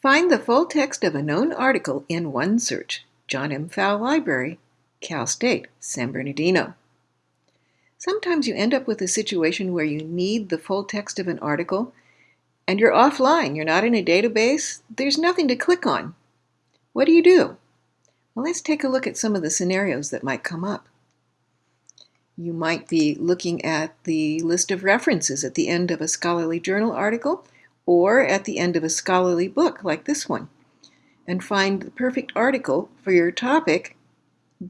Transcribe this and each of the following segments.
Find the full text of a known article in OneSearch, John M. Pfau Library, Cal State, San Bernardino. Sometimes you end up with a situation where you need the full text of an article and you're offline, you're not in a database, there's nothing to click on. What do you do? Well, let's take a look at some of the scenarios that might come up. You might be looking at the list of references at the end of a scholarly journal article or at the end of a scholarly book like this one and find the perfect article for your topic,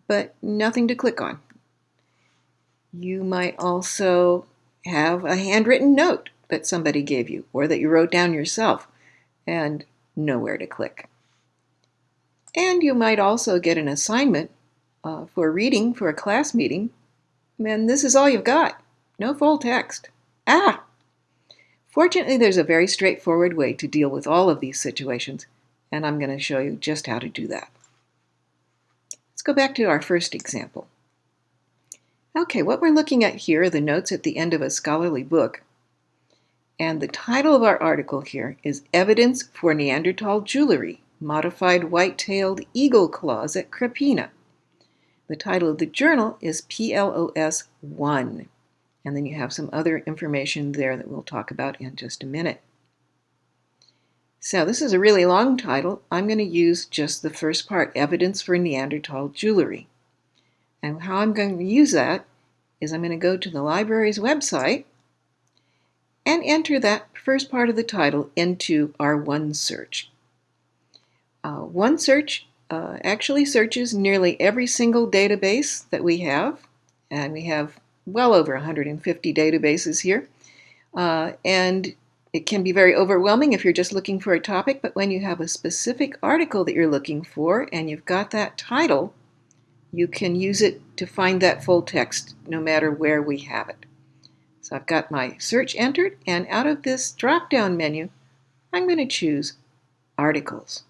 but nothing to click on. You might also have a handwritten note that somebody gave you or that you wrote down yourself and nowhere to click. And you might also get an assignment uh, for reading for a class meeting, and this is all you've got. No full text. Ah! Fortunately, there's a very straightforward way to deal with all of these situations, and I'm going to show you just how to do that. Let's go back to our first example. Okay, what we're looking at here are the notes at the end of a scholarly book. And the title of our article here is Evidence for Neanderthal Jewelry, Modified White-tailed Eagle Claws at Krapina. The title of the journal is PLOS ONE. And then you have some other information there that we'll talk about in just a minute. So this is a really long title. I'm going to use just the first part, Evidence for Neanderthal Jewelry. And how I'm going to use that is I'm going to go to the library's website and enter that first part of the title into our OneSearch. Uh, OneSearch uh, actually searches nearly every single database that we have, and we have well over 150 databases here. Uh, and it can be very overwhelming if you're just looking for a topic, but when you have a specific article that you're looking for and you've got that title, you can use it to find that full text no matter where we have it. So I've got my search entered, and out of this drop-down menu, I'm going to choose Articles.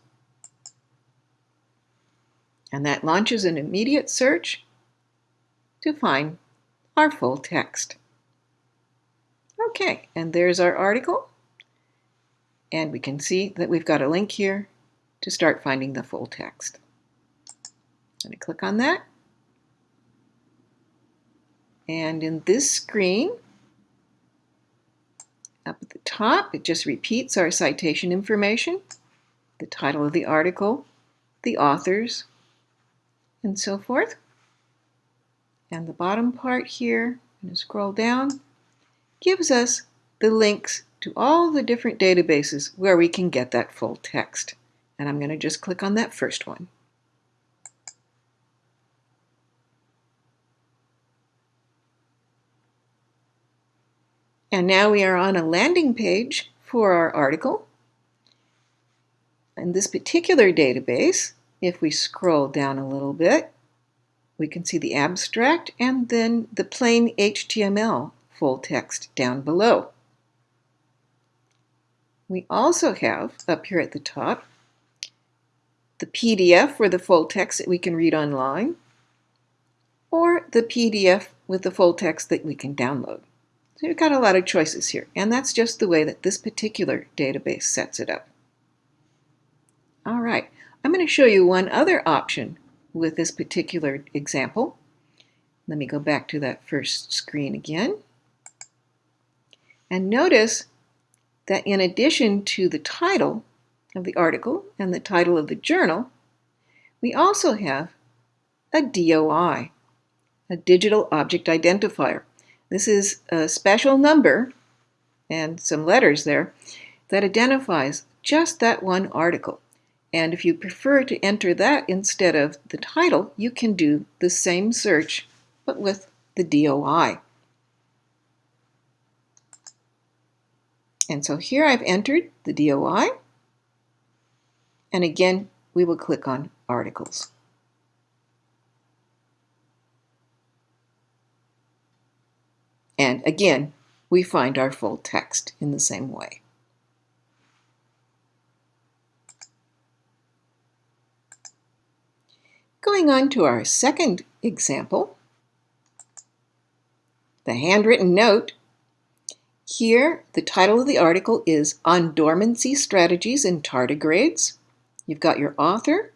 And that launches an immediate search to find our full text. Okay, and there's our article. And we can see that we've got a link here to start finding the full text. I'm click on that. And in this screen, up at the top, it just repeats our citation information, the title of the article, the authors, and so forth. And the bottom part here, and scroll down, gives us the links to all the different databases where we can get that full text. And I'm going to just click on that first one. And now we are on a landing page for our article. In this particular database, if we scroll down a little bit, we can see the abstract and then the plain HTML full text down below. We also have up here at the top the PDF for the full text that we can read online or the PDF with the full text that we can download. So you've got a lot of choices here, and that's just the way that this particular database sets it up. All right, I'm going to show you one other option with this particular example. Let me go back to that first screen again. And notice that in addition to the title of the article and the title of the journal, we also have a DOI, a Digital Object Identifier. This is a special number and some letters there that identifies just that one article. And if you prefer to enter that instead of the title, you can do the same search, but with the DOI. And so here I've entered the DOI. And again, we will click on Articles. And again, we find our full text in the same way. Going on to our second example, the handwritten note. Here, the title of the article is On Dormancy Strategies in Tardigrades. You've got your author,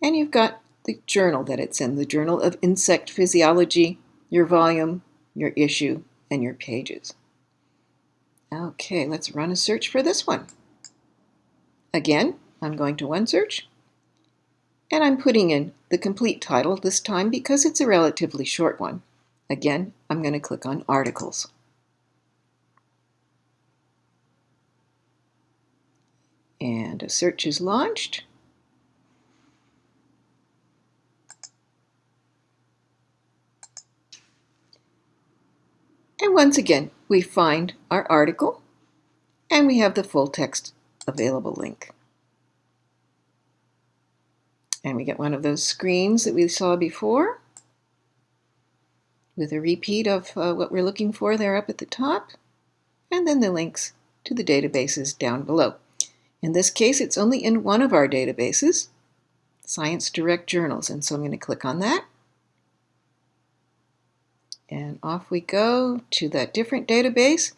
and you've got the journal that it's in, the Journal of Insect Physiology, your volume, your issue, and your pages. Okay, let's run a search for this one. Again, I'm going to OneSearch, and I'm putting in the complete title this time because it's a relatively short one. Again, I'm going to click on Articles. And a search is launched. And once again, we find our article and we have the full text available link. And we get one of those screens that we saw before with a repeat of uh, what we're looking for there up at the top, and then the links to the databases down below. In this case, it's only in one of our databases, Science Direct Journals, and so I'm going to click on that. And off we go to that different database.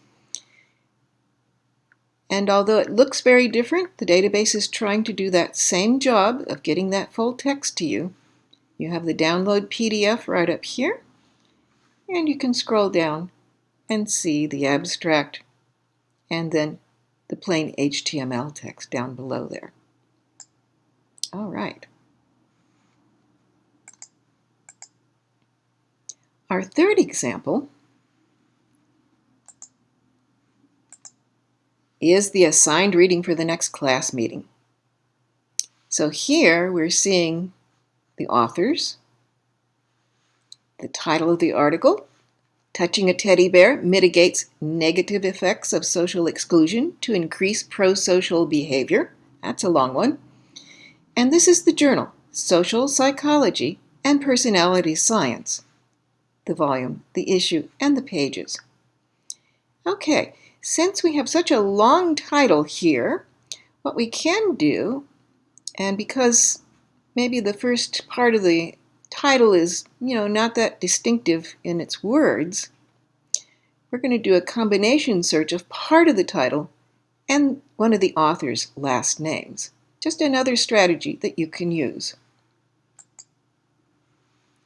And although it looks very different, the database is trying to do that same job of getting that full text to you. You have the download PDF right up here, and you can scroll down and see the abstract and then the plain HTML text down below there. All right. Our third example is the assigned reading for the next class meeting. So here we're seeing the authors, the title of the article, Touching a Teddy Bear Mitigates Negative Effects of Social Exclusion to Increase Pro-Social Behavior. That's a long one. And this is the journal, Social Psychology and Personality Science the volume, the issue, and the pages. Okay, since we have such a long title here, what we can do, and because maybe the first part of the title is, you know, not that distinctive in its words, we're going to do a combination search of part of the title and one of the author's last names. Just another strategy that you can use.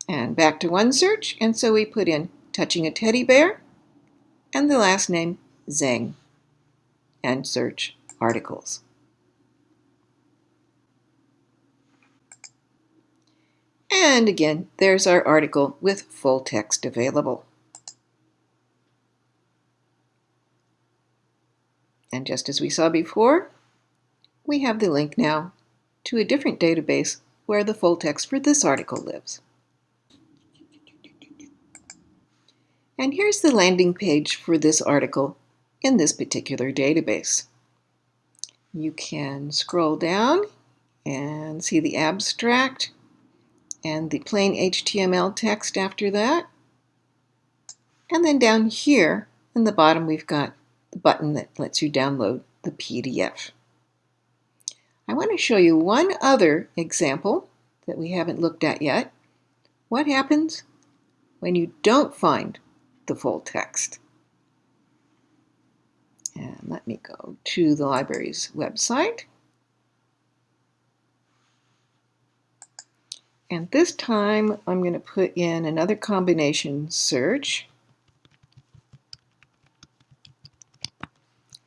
And back to OneSearch, and so we put in touching a teddy bear and the last name Zheng and search articles. And again, there's our article with full text available. And just as we saw before, we have the link now to a different database where the full text for this article lives. And here's the landing page for this article in this particular database. You can scroll down and see the abstract and the plain HTML text after that. And then down here in the bottom we've got the button that lets you download the PDF. I want to show you one other example that we haven't looked at yet. What happens when you don't find the full text. And let me go to the library's website. And this time I'm going to put in another combination search.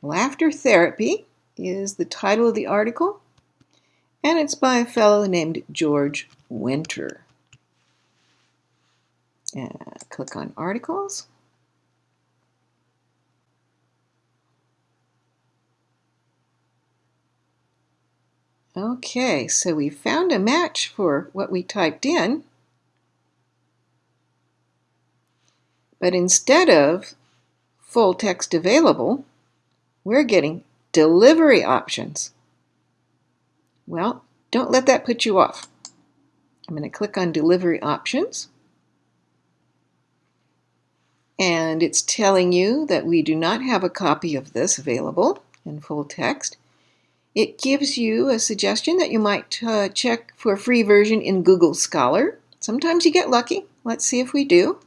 Laughter Therapy is the title of the article, and it's by a fellow named George Winter and click on articles. Okay, so we found a match for what we typed in. But instead of full text available, we're getting delivery options. Well, don't let that put you off. I'm going to click on delivery options and it's telling you that we do not have a copy of this available in full text. It gives you a suggestion that you might uh, check for a free version in Google Scholar. Sometimes you get lucky. Let's see if we do.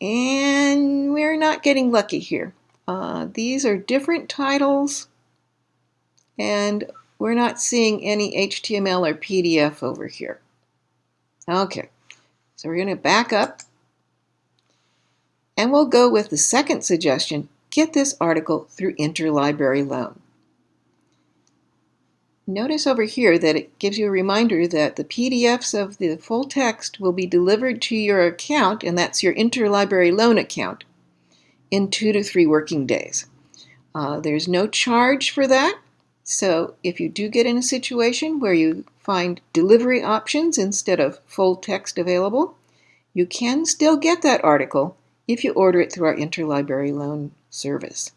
And we're not getting lucky here. Uh, these are different titles, and we're not seeing any HTML or PDF over here. Okay, so we're going to back up, and we'll go with the second suggestion, get this article through interlibrary loan. Notice over here that it gives you a reminder that the PDFs of the full text will be delivered to your account, and that's your interlibrary loan account, in two to three working days. Uh, there's no charge for that, so if you do get in a situation where you find delivery options instead of full text available, you can still get that article if you order it through our interlibrary loan service.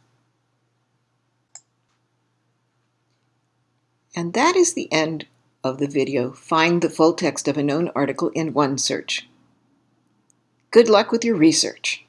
And that is the end of the video, Find the Full Text of a Known Article in OneSearch. Good luck with your research.